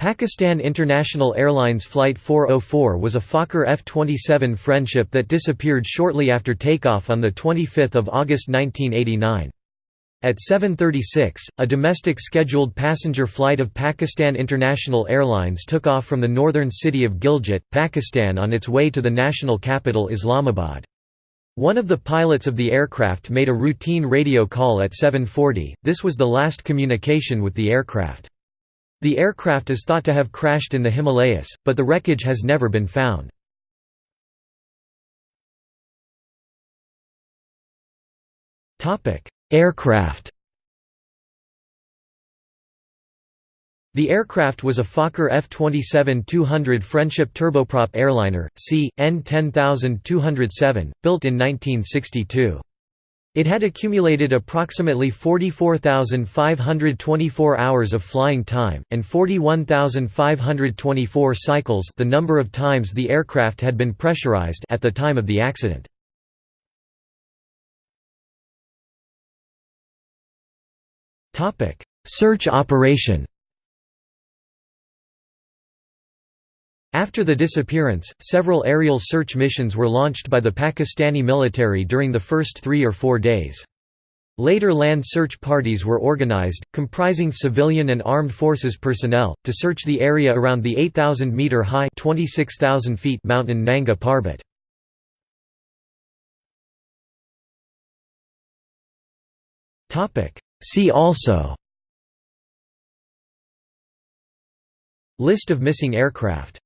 Pakistan International Airlines Flight 404 was a Fokker F-27 Friendship that disappeared shortly after takeoff on 25 August 1989. At 7.36, a domestic scheduled passenger flight of Pakistan International Airlines took off from the northern city of Gilgit, Pakistan on its way to the national capital Islamabad. One of the pilots of the aircraft made a routine radio call at 7.40, this was the last communication with the aircraft. The aircraft is thought to have crashed in the Himalayas, but the wreckage has never been found. Aircraft The aircraft was a Fokker F-27-200 Friendship turboprop airliner, C. N 10207, built in 1962. It had accumulated approximately 44,524 hours of flying time, and 41,524 cycles the number of times the aircraft had been pressurized at the time of the accident. Search operation After the disappearance, several aerial search missions were launched by the Pakistani military during the first three or four days. Later land search parties were organized, comprising civilian and armed forces personnel, to search the area around the 8,000-metre-high mountain Nanga Parbat. See also List of missing aircraft